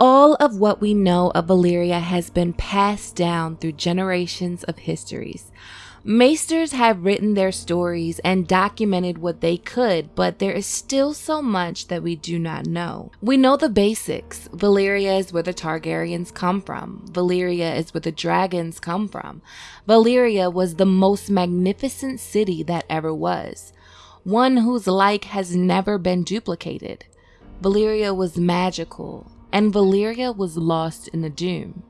all of what we know of Valyria has been passed down through generations of histories. Maesters have written their stories and documented what they could, but there is still so much that we do not know. We know the basics. Valyria is where the Targaryens come from. Valyria is where the dragons come from. Valyria was the most magnificent city that ever was, one whose like has never been duplicated. Valyria was magical, and Valyria was lost in the doom.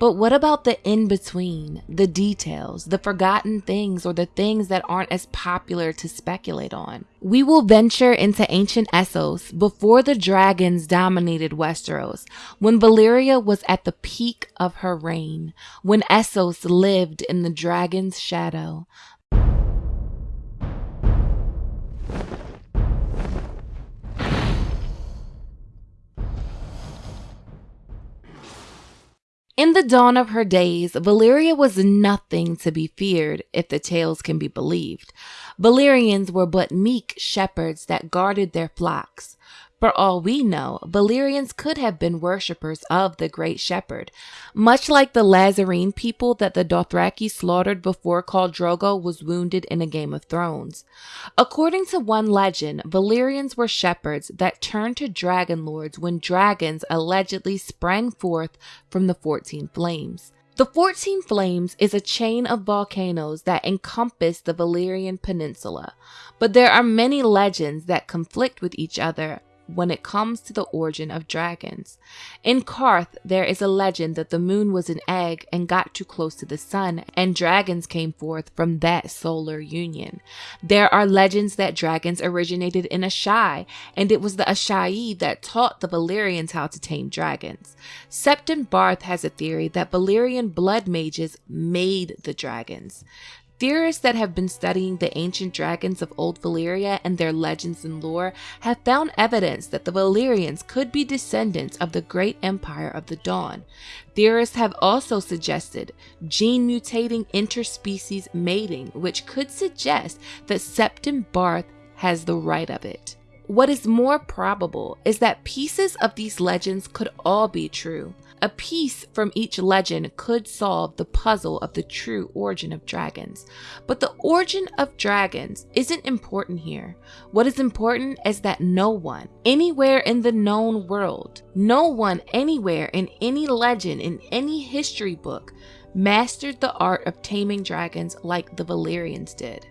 But what about the in between, the details, the forgotten things, or the things that aren't as popular to speculate on? We will venture into ancient Essos before the dragons dominated Westeros, when Valyria was at the peak of her reign, when Essos lived in the dragon's shadow. In the dawn of her days, Valyria was nothing to be feared if the tales can be believed. Valyrians were but meek shepherds that guarded their flocks. For all we know, Valyrians could have been worshippers of the Great Shepherd, much like the Lhazareen people that the Dothraki slaughtered before Khal Drogo was wounded in a Game of Thrones. According to one legend, Valyrians were shepherds that turned to dragon lords when dragons allegedly sprang forth from the 14 flames. The 14 Flames is a chain of volcanoes that encompass the Valyrian Peninsula, but there are many legends that conflict with each other when it comes to the origin of dragons. In Qarth, there is a legend that the moon was an egg and got too close to the sun, and dragons came forth from that solar union. There are legends that dragons originated in Asshai, and it was the Asshai that taught the Valyrians how to tame dragons. Septon Barth has a theory that Valyrian blood mages made the dragons. Theorists that have been studying the ancient dragons of Old Valyria and their legends and lore have found evidence that the Valyrians could be descendants of the great empire of the Dawn. Theorists have also suggested gene mutating interspecies mating, which could suggest that Septon Barth has the right of it. What is more probable is that pieces of these legends could all be true. A piece from each legend could solve the puzzle of the true origin of dragons. But the origin of dragons isn't important here. What is important is that no one, anywhere in the known world, no one anywhere in any legend, in any history book, mastered the art of taming dragons like the Valyrians did.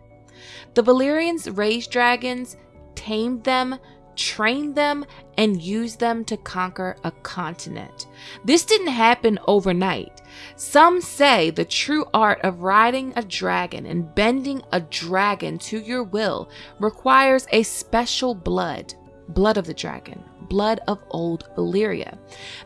The Valyrians raised dragons, tamed them, trained them, and use them to conquer a continent. This didn't happen overnight. Some say the true art of riding a dragon and bending a dragon to your will requires a special blood, blood of the dragon, blood of old Valyria.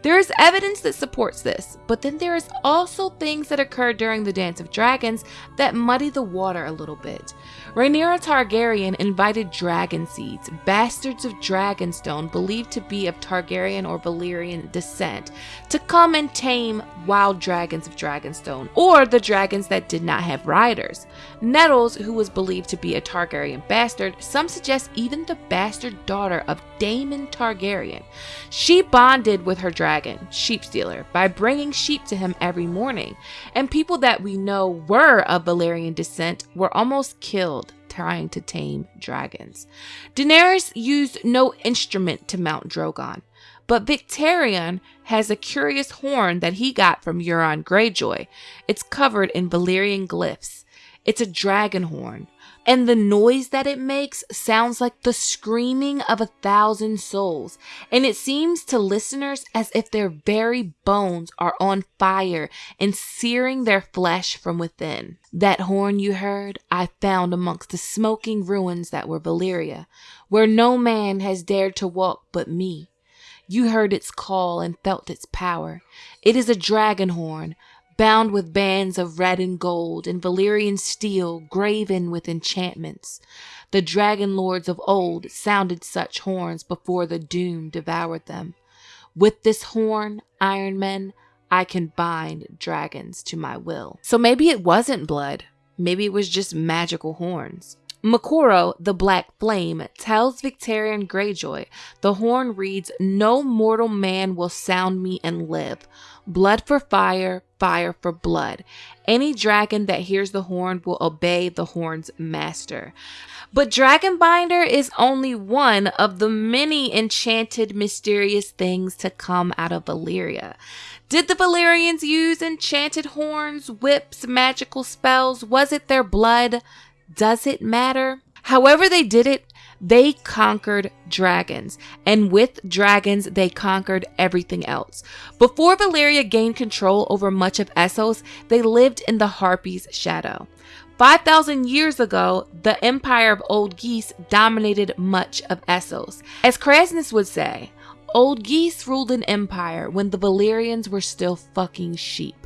There is evidence that supports this, but then there is also things that occur during the Dance of Dragons that muddy the water a little bit. Rhaenyra Targaryen invited dragon seeds, bastards of Dragonstone believed to be of Targaryen or Valyrian descent, to come and tame wild dragons of Dragonstone, or the dragons that did not have riders. Nettles, who was believed to be a Targaryen bastard, some suggest even the bastard daughter of Daemon Targaryen. She bonded with her dragon, Sheep Stealer, by bringing sheep to him every morning, and people that we know were of Valyrian descent were almost killed trying to tame dragons. Daenerys used no instrument to mount Drogon, but Victarion has a curious horn that he got from Euron Greyjoy. It's covered in Valyrian glyphs. It's a dragon horn, and the noise that it makes sounds like the screaming of a thousand souls, and it seems to listeners as if their very bones are on fire and searing their flesh from within. That horn you heard, I found amongst the smoking ruins that were Valyria, where no man has dared to walk but me. You heard its call and felt its power. It is a dragon horn, bound with bands of red and gold and Valyrian steel graven with enchantments. The dragon lords of old sounded such horns before the doom devoured them. With this horn, Iron Men, I can bind dragons to my will. So maybe it wasn't blood. Maybe it was just magical horns. Moqorro, the Black Flame, tells Victarion Greyjoy the horn reads, No mortal man will sound me and live. Blood for fire, fire for blood. Any dragon that hears the horn will obey the horn's master. But Dragonbinder is only one of the many enchanted, mysterious things to come out of Valyria. Did the Valyrians use enchanted horns, whips, magical spells? Was it their blood? Does it matter? However, they did it, they conquered dragons, and with dragons, they conquered everything else. Before Valyria gained control over much of Essos, they lived in the Harpy's shadow. 5,000 years ago, the empire of Old Ghis dominated much of Essos. As Kraznys would say, Old Ghis ruled an empire when the Valyrians were still fucking sheep.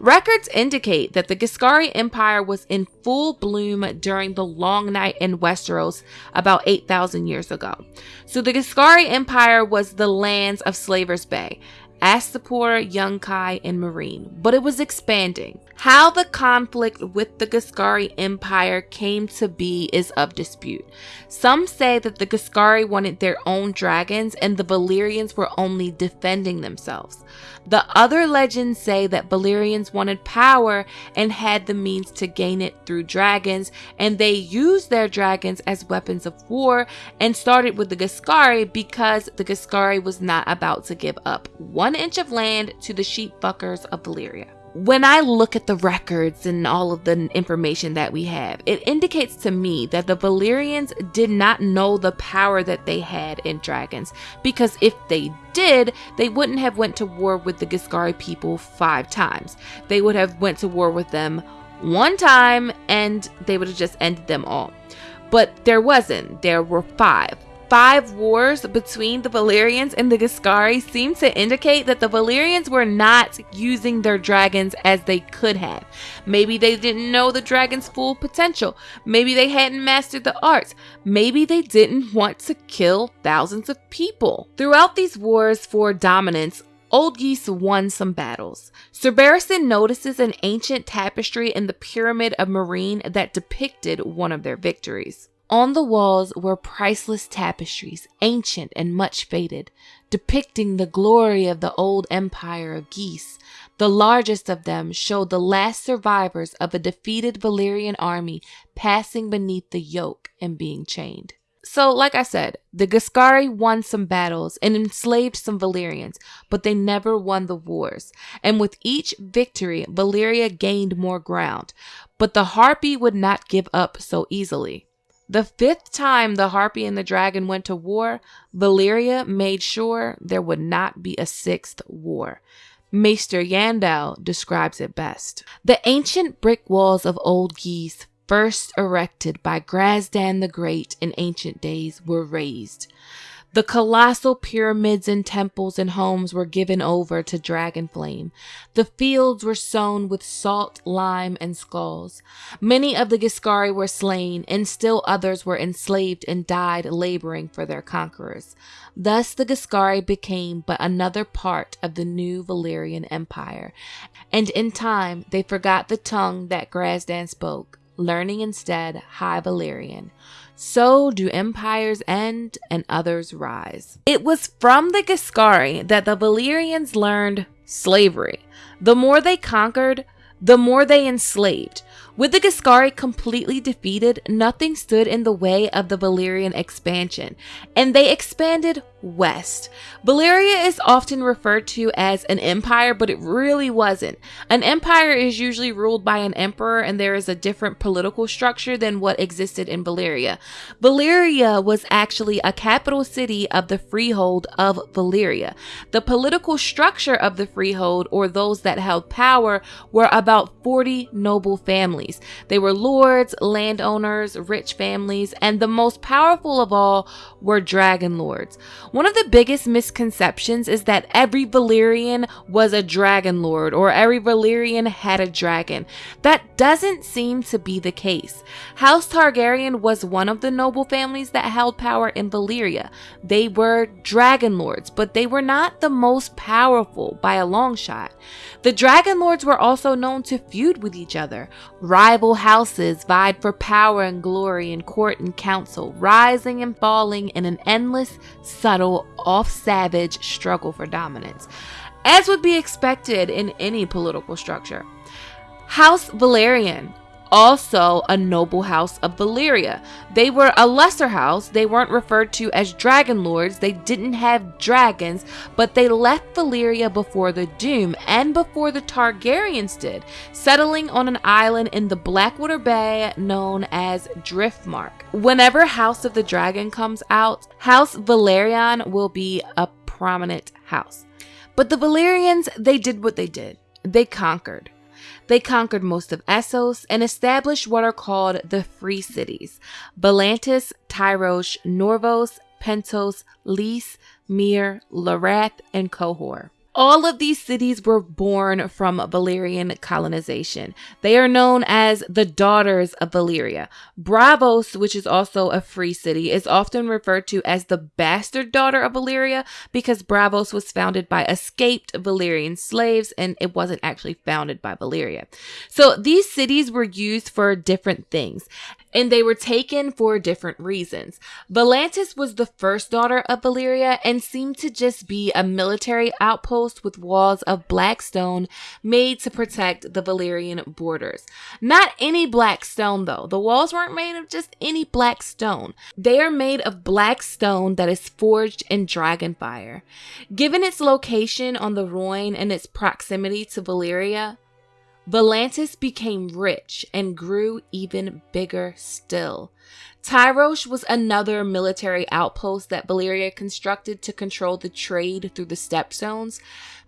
Records indicate that the Giscari Empire was in full bloom during the Long Night in Westeros about 8,000 years ago. So the Giscari Empire was the lands of Slaver's Bay, Astapor, Yunkai, and Meereen, but it was expanding. How the conflict with the Giscari Empire came to be is of dispute. Some say that the Giscari wanted their own dragons and the Valyrians were only defending themselves. The other legends say that Valyrians wanted power and had the means to gain it through dragons, and they used their dragons as weapons of war and started with the Giscari because the Giscari was not about to give up one inch of land to the sheep fuckers of Valyria when I look at the records and all of the information that we have, it indicates to me that the Valyrians did not know the power that they had in dragons because if they did, they wouldn't have went to war with the Giscari people 5 times. They would have went to war with them one time and they would have just ended them all. But there wasn't. There were 5 five wars between the Valyrians and the Giscari seem to indicate that the Valyrians were not using their dragons as they could have. Maybe they didn't know the dragon's full potential. Maybe they hadn't mastered the arts. Maybe they didn't want to kill thousands of people. Throughout these wars for dominance, Old Ghis won some battles. Sir Barristan notices an ancient tapestry in the Pyramid of Meereen that depicted one of their victories. On the walls were priceless tapestries, ancient and much faded, depicting the glory of the old empire of Ghis. The largest of them showed the last survivors of a defeated Valyrian army passing beneath the yoke and being chained. So, like I said, the Giscari won some battles and enslaved some Valyrians, but they never won the wars. And with each victory, Valyria gained more ground. But the Harpy would not give up so easily. The fifth time the Harpy and the Dragon went to war, Valyria made sure there would not be a sixth war. Maester Yandel describes it best. The ancient brick walls of Old Geese, first erected by Grazdan the Great in ancient days, were razed. The colossal pyramids and temples and homes were given over to dragon flame. The fields were sown with salt, lime, and skulls. Many of the Giscari were slain, and still others were enslaved and died laboring for their conquerors. Thus the Giscari became but another part of the new Valyrian Empire, and in time they forgot the tongue that Grazdan spoke, learning instead High Valyrian. So do empires end and others rise. It was from the Giscari that the Valyrians learned slavery. The more they conquered, the more they enslaved. With the Giscari completely defeated, nothing stood in the way of the Valyrian expansion, and they expanded west. Valyria is often referred to as an empire, but it really wasn't. An empire is usually ruled by an emperor, and there is a different political structure than what existed in Valyria. Valyria was actually a capital city of the freehold of Valyria. The political structure of the freehold, or those that held power, were about 40 noble families. They were lords, landowners, rich families, and the most powerful of all were dragon lords. One of the biggest misconceptions is that every Valyrian was a dragon lord or every Valyrian had a dragon. That doesn't seem to be the case. House Targaryen was one of the noble families that held power in Valyria. They were dragon lords, but they were not the most powerful by a long shot. The dragon lords were also known to feud with each other. Rival houses vied for power and glory in court and council, rising and falling in an endless, subtle, off savage struggle for dominance, as would be expected in any political structure. House Velaryon also a noble house of Valyria. They were a lesser house. They weren't referred to as dragon lords. They didn't have dragons, but they left Valyria before the Doom and before the Targaryens did, settling on an island in the Blackwater Bay known as Driftmark. Whenever House of the Dragon comes out, House Velaryon will be a prominent house. But the Valyrians, they did what they did. They conquered. They conquered most of Essos and established what are called the Free Cities Volantis, Tyrosh, Norvos, Pentos, Lys, Myr, Lorath, and Qohor. All of these cities were born from Valyrian colonization. They are known as the daughters of Valyria. Braavos, which is also a free city, is often referred to as the bastard daughter of Valyria because Braavos was founded by escaped Valyrian slaves and it wasn't actually founded by Valyria. So these cities were used for different things and they were taken for different reasons. Volantis was the first daughter of Valyria and seemed to just be a military outpost with walls of black stone made to protect the Valyrian borders. Not any black stone though. The walls weren't made of just any black stone. They are made of black stone that is forged in dragonfire. Given its location on the Rhoyne and its proximity to Valyria, Volantis became rich and grew even bigger still. Tyrosh was another military outpost that Valyria constructed to control the trade through the stepstones.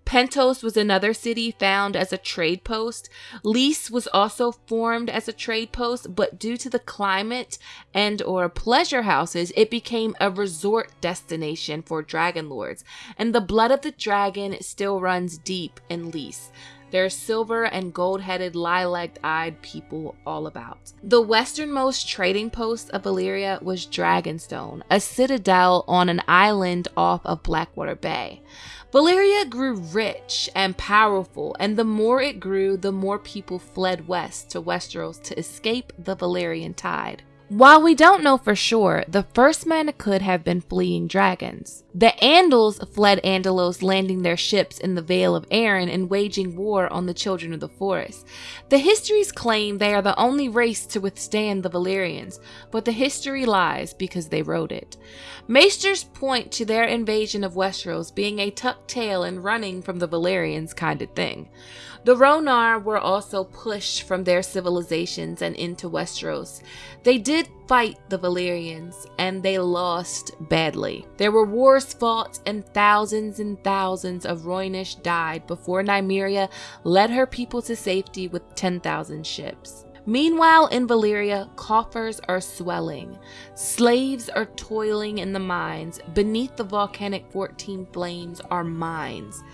Pentos was another city found as a trade post. Lys was also formed as a trade post, but due to the climate and or pleasure houses, it became a resort destination for dragon lords. And the blood of the dragon still runs deep in Lys. There's silver and gold headed, lilac eyed people all about. The westernmost trading post of Valyria was Dragonstone, a citadel on an island off of Blackwater Bay. Valyria grew rich and powerful, and the more it grew, the more people fled west to Westeros to escape the Valyrian tide. While we don't know for sure, the first men could have been fleeing dragons. The Andals fled Andalos, landing their ships in the Vale of Arryn and waging war on the Children of the Forest. The histories claim they are the only race to withstand the Valyrians, but the history lies because they wrote it. Maesters point to their invasion of Westeros being a tucked tail and running from the Valyrians kind of thing. The Rhoynar were also pushed from their civilizations and into Westeros. They did fight the Valyrians, and they lost badly. There were wars fought, and thousands and thousands of Rhoynish died before Nymeria led her people to safety with 10,000 ships. Meanwhile, in Valyria, coffers are swelling. Slaves are toiling in the mines. Beneath the volcanic 14 flames are mines.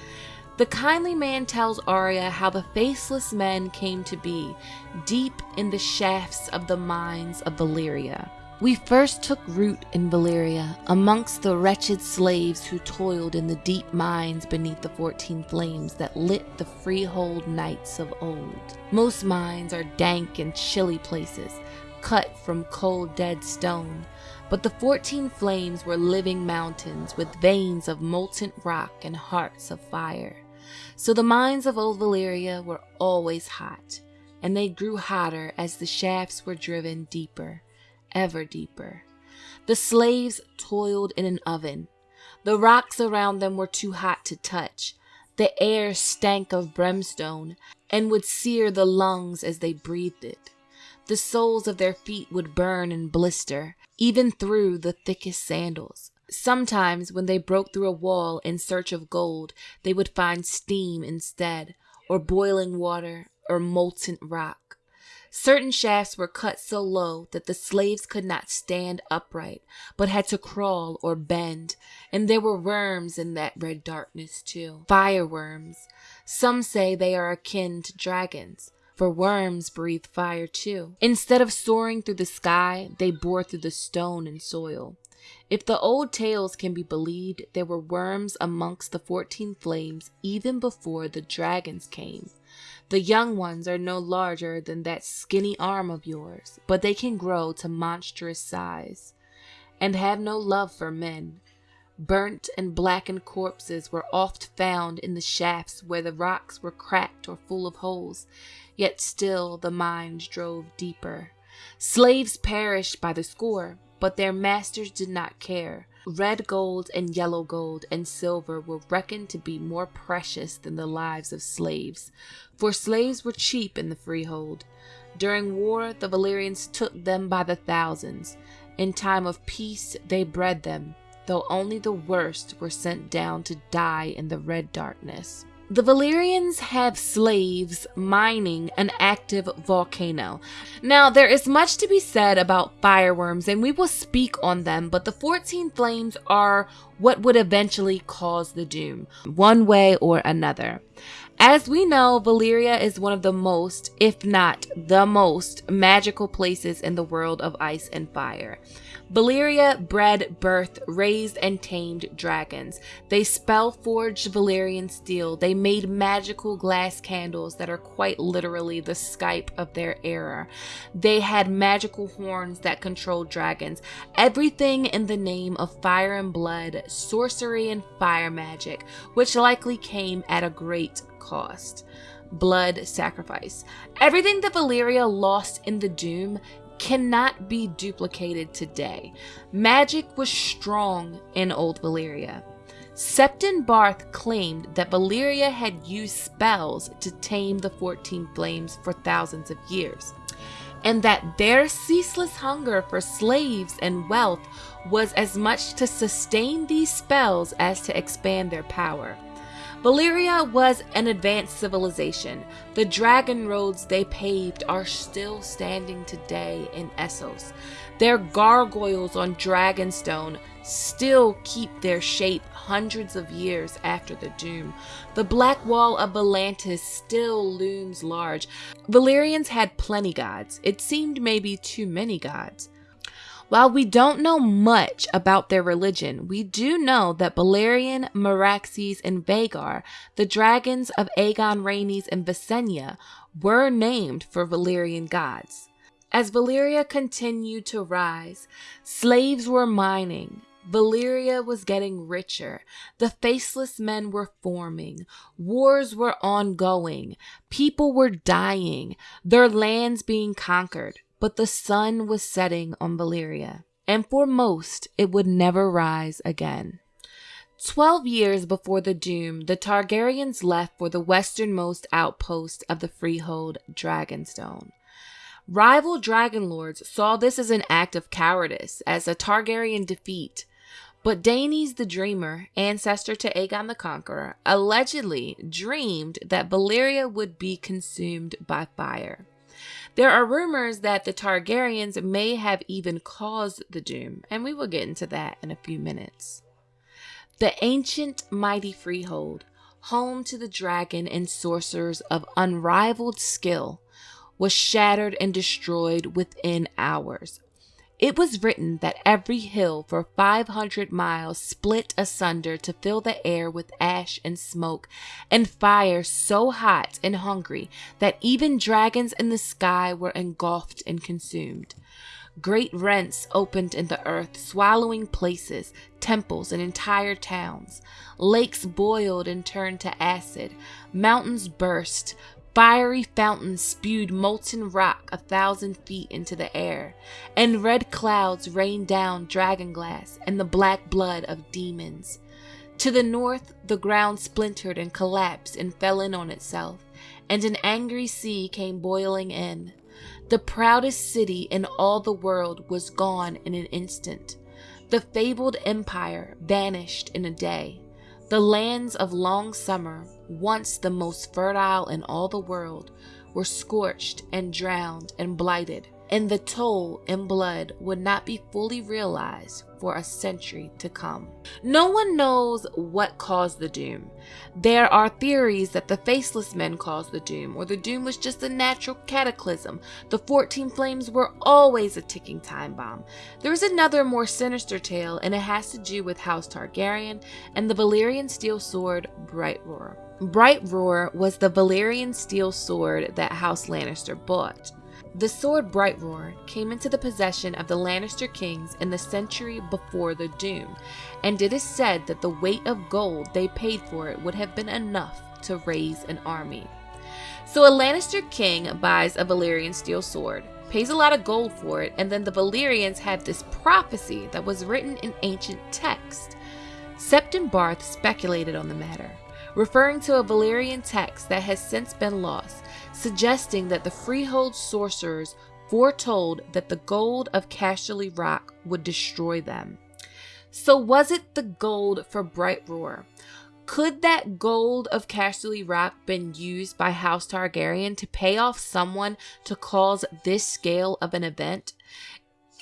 The kindly man tells Arya how the faceless men came to be, deep in the shafts of the mines of Valyria. We first took root in Valyria, amongst the wretched slaves who toiled in the deep mines beneath the fourteen flames that lit the freehold nights of old. Most mines are dank and chilly places, cut from cold dead stone, but the fourteen flames were living mountains with veins of molten rock and hearts of fire. So the mines of old Valyria were always hot, and they grew hotter as the shafts were driven deeper, ever deeper. The slaves toiled in an oven. The rocks around them were too hot to touch. The air stank of brimstone and would sear the lungs as they breathed it. The soles of their feet would burn and blister, even through the thickest sandals. Sometimes, when they broke through a wall in search of gold, they would find steam instead, or boiling water, or molten rock. Certain shafts were cut so low that the slaves could not stand upright, but had to crawl or bend, and there were worms in that red darkness too. Fire worms. Some say they are akin to dragons, for worms breathe fire too. Instead of soaring through the sky, they bore through the stone and soil. If the old tales can be believed, there were worms amongst the fourteen flames even before the dragons came. The young ones are no larger than that skinny arm of yours, but they can grow to monstrous size and have no love for men. Burnt and blackened corpses were oft found in the shafts where the rocks were cracked or full of holes, yet still the mines drove deeper. Slaves perished by the score, but their masters did not care. Red gold and yellow gold and silver were reckoned to be more precious than the lives of slaves, for slaves were cheap in the freehold. During war, the Valyrians took them by the thousands. In time of peace, they bred them, though only the worst were sent down to die in the red darkness. The Valyrians have slaves mining an active volcano. Now, there is much to be said about fireworms, and we will speak on them, but the 14 flames are what would eventually cause the doom, one way or another. As we know, Valyria is one of the most, if not the most, magical places in the world of ice and fire. Valyria bred, birthed, raised, and tamed dragons. They spell forged Valyrian steel. They made magical glass candles that are quite literally the Skype of their era. They had magical horns that controlled dragons. Everything in the name of fire and blood, sorcery and fire magic, which likely came at a great cost blood sacrifice. Everything that Valyria lost in the Doom cannot be duplicated today. Magic was strong in Old Valyria. Septon Barth claimed that Valyria had used spells to tame the 14 flames for thousands of years, and that their ceaseless hunger for slaves and wealth was as much to sustain these spells as to expand their power. Valyria was an advanced civilization. The dragon roads they paved are still standing today in Essos. Their gargoyles on Dragonstone still keep their shape hundreds of years after the doom. The black wall of Volantis still looms large. Valyrians had plenty gods. It seemed maybe too many gods. While we don't know much about their religion, we do know that Balerion, Meraxes, and Vhagar, the dragons of Aegon Rhaenys and Visenya, were named for Valyrian gods. As Valyria continued to rise, slaves were mining, Valyria was getting richer. The faceless men were forming. Wars were ongoing. People were dying. Their lands being conquered. But the sun was setting on Valyria, and for most it would never rise again. Twelve years before the doom, the Targaryens left for the westernmost outpost of the freehold, Dragonstone. Rival dragon lords saw this as an act of cowardice, as a Targaryen defeat. But Daenys the Dreamer, ancestor to Aegon the Conqueror, allegedly dreamed that Valyria would be consumed by fire. There are rumors that the Targaryens may have even caused the doom, and we will get into that in a few minutes. The ancient mighty freehold, home to the dragon and sorcerers of unrivaled skill, was shattered and destroyed within hours, it was written that every hill for 500 miles split asunder to fill the air with ash and smoke, and fire so hot and hungry that even dragons in the sky were engulfed and consumed. Great rents opened in the earth, swallowing places, temples, and entire towns. Lakes boiled and turned to acid. Mountains burst, Fiery fountains spewed molten rock a thousand feet into the air, and red clouds rained down dragon glass and the black blood of demons. To the north, the ground splintered and collapsed and fell in on itself, and an angry sea came boiling in. The proudest city in all the world was gone in an instant. The fabled empire vanished in a day. The lands of long summer, once the most fertile in all the world, were scorched and drowned and blighted, and the toll in blood would not be fully realized for a century to come. No one knows what caused the doom. There are theories that the faceless men caused the doom, or the doom was just a natural cataclysm. The 14 flames were always a ticking time bomb. There is another more sinister tale, and it has to do with House Targaryen and the Valyrian steel sword Bright Roar. Bright Roar was the Valyrian steel sword that House Lannister bought. The sword Bright Roar came into the possession of the Lannister kings in the century before the Doom, and it is said that the weight of gold they paid for it would have been enough to raise an army. So a Lannister king buys a Valyrian steel sword, pays a lot of gold for it, and then the Valyrians have this prophecy that was written in ancient text. Septon Barth speculated on the matter referring to a Valyrian text that has since been lost, suggesting that the freehold sorcerers foretold that the gold of Casterly Rock would destroy them. So, was it the gold for Bright Roar? Could that gold of Casterly Rock been used by House Targaryen to pay off someone to cause this scale of an event?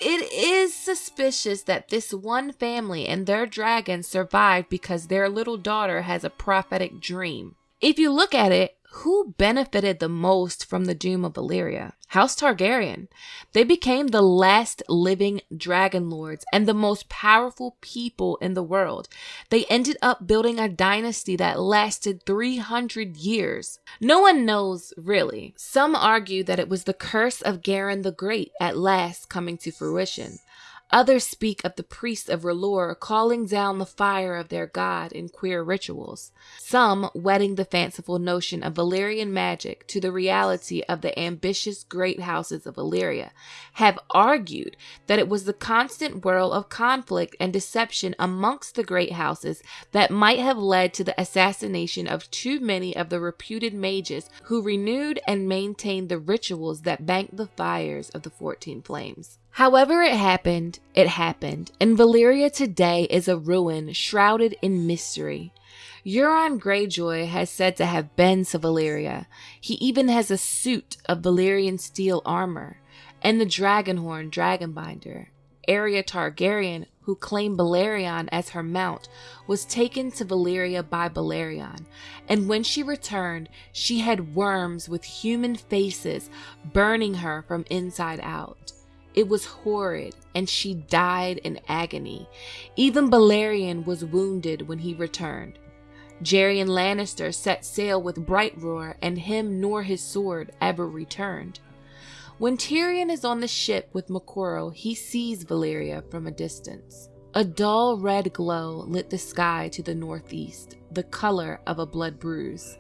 It is suspicious that this one family and their dragon survived because their little daughter has a prophetic dream. If you look at it, who benefited the most from the doom of Valyria? House Targaryen. They became the last living dragon lords and the most powerful people in the world. They ended up building a dynasty that lasted 300 years. No one knows really. Some argue that it was the curse of Garin the Great at last coming to fruition. Others speak of the priests of R'hllor calling down the fire of their god in queer rituals. Some wedding the fanciful notion of Valyrian magic to the reality of the ambitious great houses of Valyria have argued that it was the constant whirl of conflict and deception amongst the great houses that might have led to the assassination of too many of the reputed mages who renewed and maintained the rituals that banked the fires of the 14 flames. However, it happened, it happened, and Valyria today is a ruin shrouded in mystery. Euron Greyjoy has said to have been to Valyria. He even has a suit of Valyrian steel armor, and the Dragonhorn Dragonbinder. Arya Targaryen, who claimed Balerion as her mount, was taken to Valyria by Balerion, and when she returned, she had worms with human faces burning her from inside out. It was horrid, and she died in agony. Even Balerion was wounded when he returned. Gerion Lannister set sail with Bright Roar, and him nor his sword ever returned. When Tyrion is on the ship with Moqorro, he sees Valyria from a distance. A dull red glow lit the sky to the northeast, the color of a blood bruise.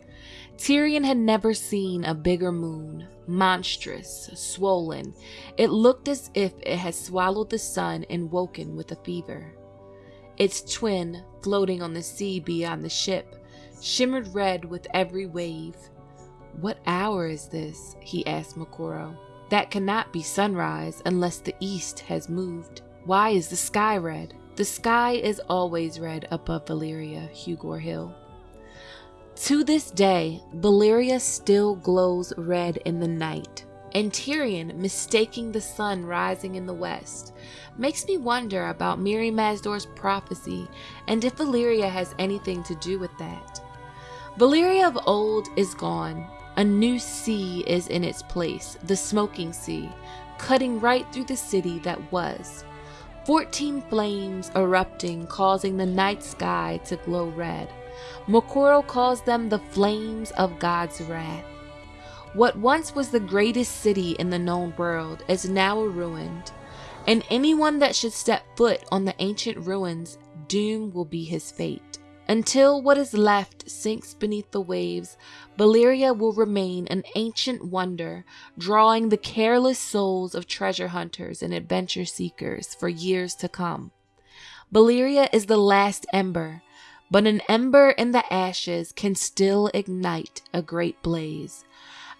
Tyrion had never seen a bigger moon, monstrous, swollen. It looked as if it had swallowed the sun and woken with a fever. Its twin, floating on the sea beyond the ship, shimmered red with every wave. What hour is this? he asked Moqorro. That cannot be sunrise unless the east has moved. Why is the sky red? The sky is always red above Valyria, Hugor Hill. To this day, Valyria still glows red in the night, and Tyrion, mistaking the sun rising in the west, makes me wonder about Mirri Maz Duur's prophecy and if Valyria has anything to do with that. Valyria of old is gone. A new sea is in its place, the Smoking Sea, cutting right through the city that was. Fourteen flames erupting, causing the night sky to glow red. Moqorro calls them the flames of God's wrath. What once was the greatest city in the known world is now ruined, and anyone that should step foot on the ancient ruins, doom will be his fate. Until what is left sinks beneath the waves, Valyria will remain an ancient wonder, drawing the careless souls of treasure hunters and adventure seekers for years to come. Valyria is the last ember, but an ember in the ashes can still ignite a great blaze.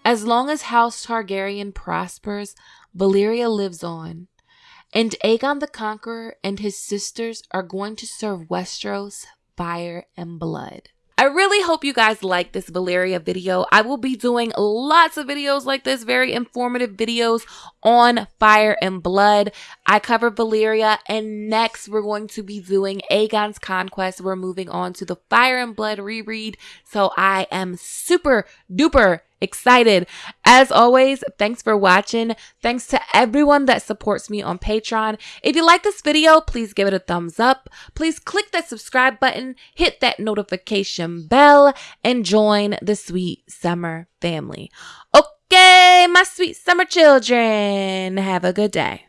As long as House Targaryen prospers, Valyria lives on, and Aegon the Conqueror and his sisters are going to serve Westeros fire and blood. I really hope you guys like this Valyria video. I will be doing lots of videos like this, very informative videos on Fire and Blood. I cover Valyria, and next we're going to be doing Aegon's Conquest. We're moving on to the Fire and Blood reread, so I am super duper excited. As always, thanks for watching. Thanks to everyone that supports me on Patreon. If you like this video, please give it a thumbs up. Please click that subscribe button, hit that notification bell, and join the sweet summer family. Okay, my sweet summer children, have a good day.